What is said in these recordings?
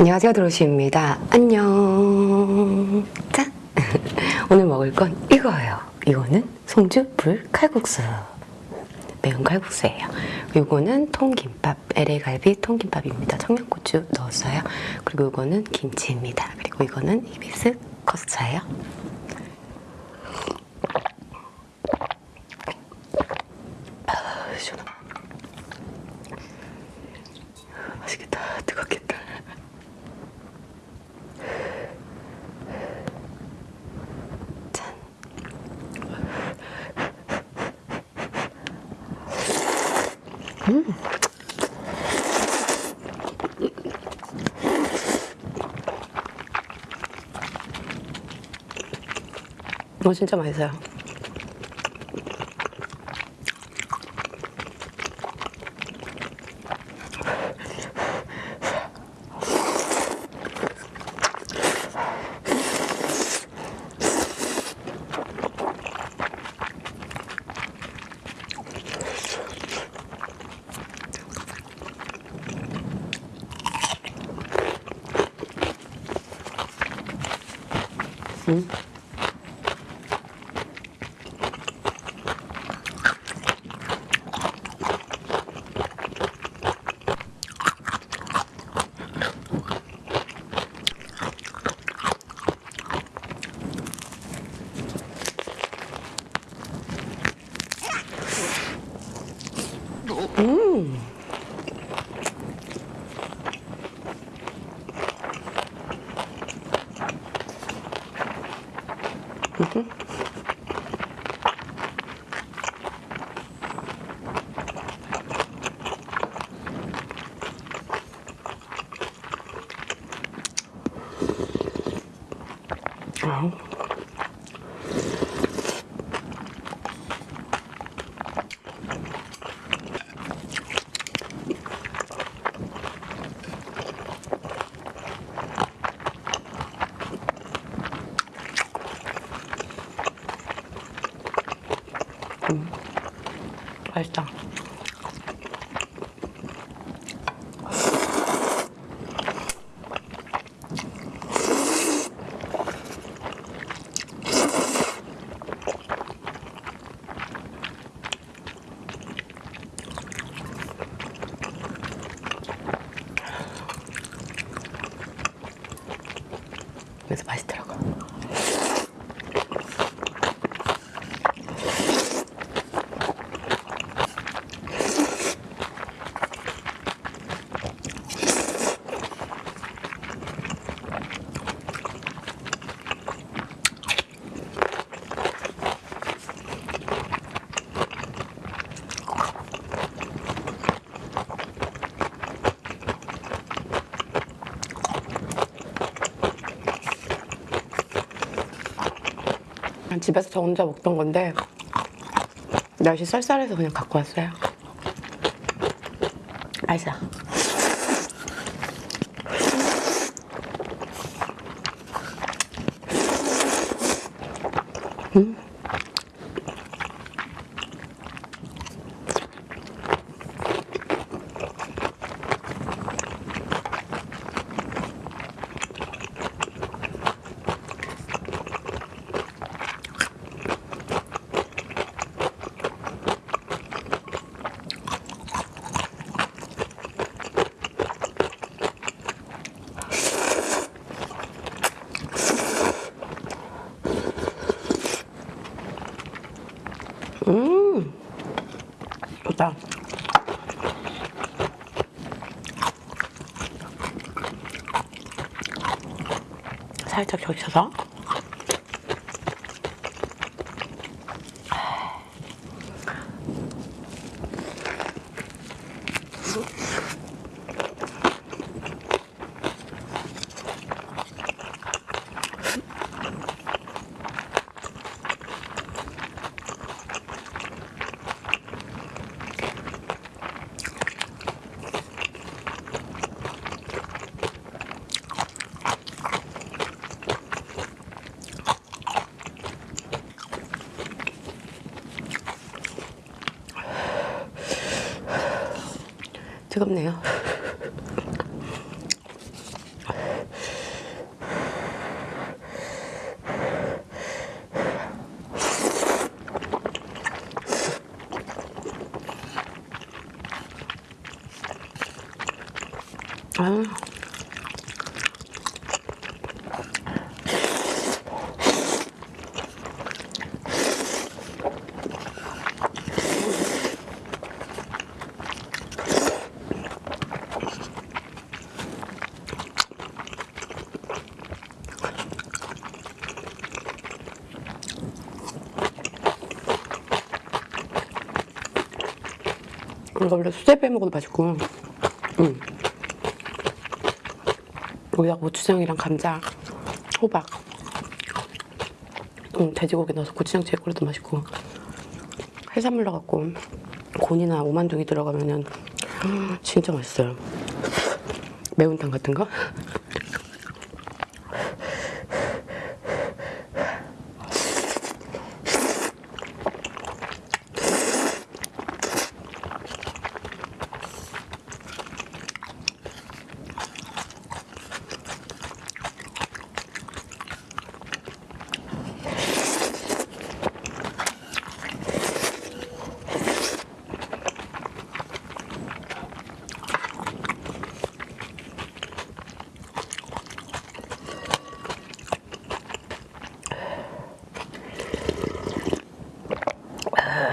안녕하세요 드로시입니다. 안녕. 짠. 오늘 먹을 건 이거예요. 이거는 송주 불 칼국수. 매운 칼국수예요. 이거는 통김밥 LA갈비 통김밥입니다. 청양고추 넣었어요. 그리고 이거는 김치입니다. 그리고 이거는 이비스 커스차예요 아, 시원하다. 맛있겠다 뜨겁겠다 짠. 음. 이거 진짜 맛있어요. 맛있다. 집에서 저 혼자 먹던 건데 날씨 쌀쌀해서 그냥 갖고 왔어요. 맛있어. 음, 좋다. 살짝 적셔서. 뜨겁네요. 아. 이거 수제 빼 먹어도 맛있고 음. 여기다가 고추장이랑 감자, 호박 음, 돼지고기 넣어서 고추장찌개 끓여도 맛있고 해산물 넣어갖고 곤이나 오만둥이 들어가면은 음, 진짜 맛있어요 매운탕 같은 거?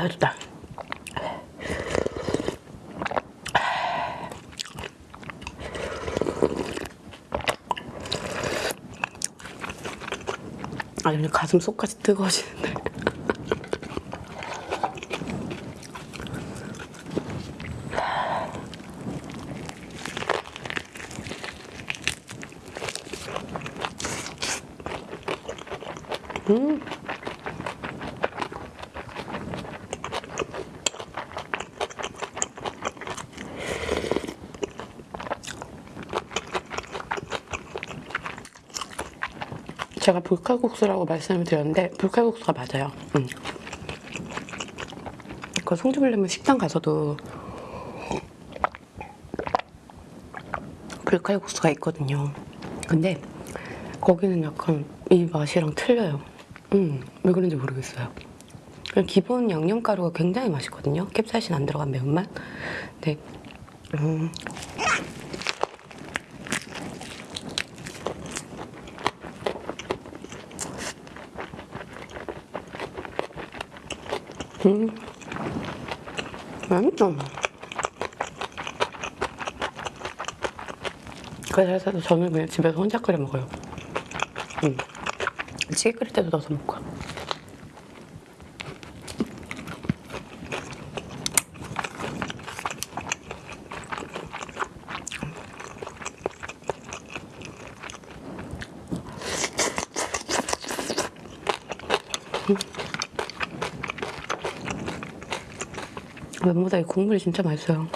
아, 좋다. 아, 그냥 가슴 속까지 뜨거워지는데. 제가 불칼국수라고 말씀을 드렸는데 불칼국수가 맞아요. 음. 그 송주불레면 식당 가서도 불칼국수가 있거든요. 근데 거기는 약간 이 맛이랑 틀려요. 음, 왜 그런지 모르겠어요. 기본 양념가루가 굉장히 맛있거든요. 캡사이신 안 들어간 매운맛. 근데 음, 음, 맛있어. 그래서 저는 그냥 집에서 혼자 끓여 먹어요. 음. 찌개 끓일 때도 넣어서 먹고. 면보다 이 국물이 진짜 맛있어요.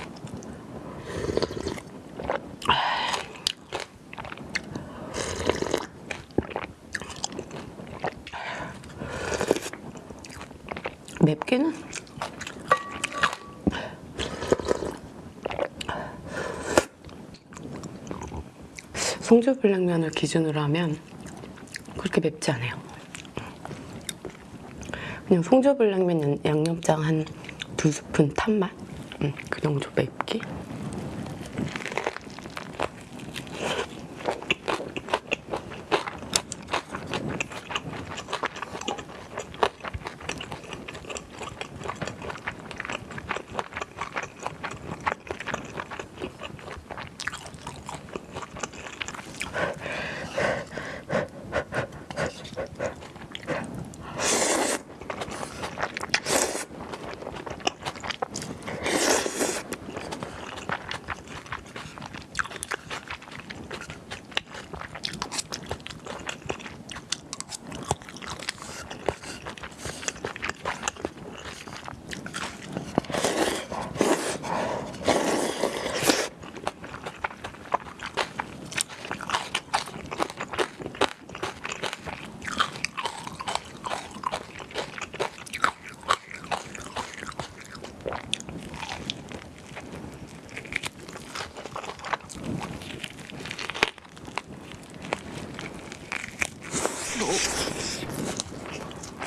맵기는 송주불냉면을 기준으로 하면 그렇게 맵지 않아요. 그냥 송주불냉면 양념장 한 두 스푼 탄 맛? 음, 그 정도 맵기?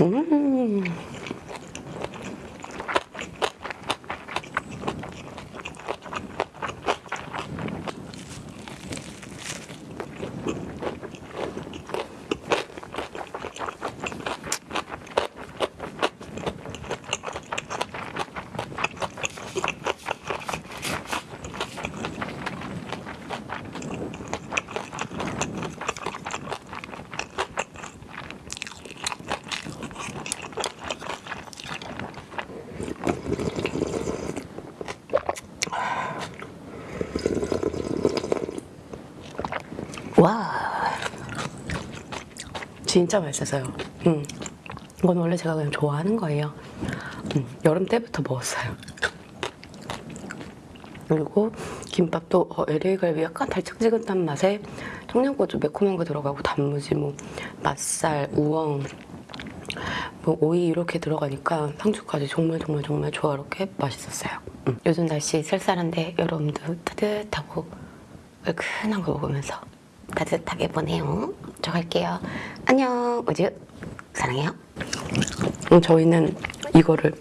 음. 와 진짜 맛있었어요. 음. 이건 원래 제가 그냥 좋아하는 거예요. 음, 여름 때부터 먹었어요. 그리고 김밥도 어, LA 갈비 약간 달짝지근한 맛에 청양고추 매콤한 거 들어가고 단무지 뭐 맛살 우엉 뭐 오이 이렇게 들어가니까 상추까지 정말 정말 정말 조화롭게 맛있었어요. 음. 요즘 날씨 쌀쌀한데 여러분도 따뜻하고 얼큰한 거 먹으면서 따뜻하게 보내요. 저 갈게요. 안녕. 우주 사랑해요. 음, 저희는 이거를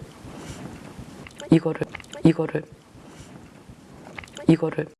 이거를 이거를 이거를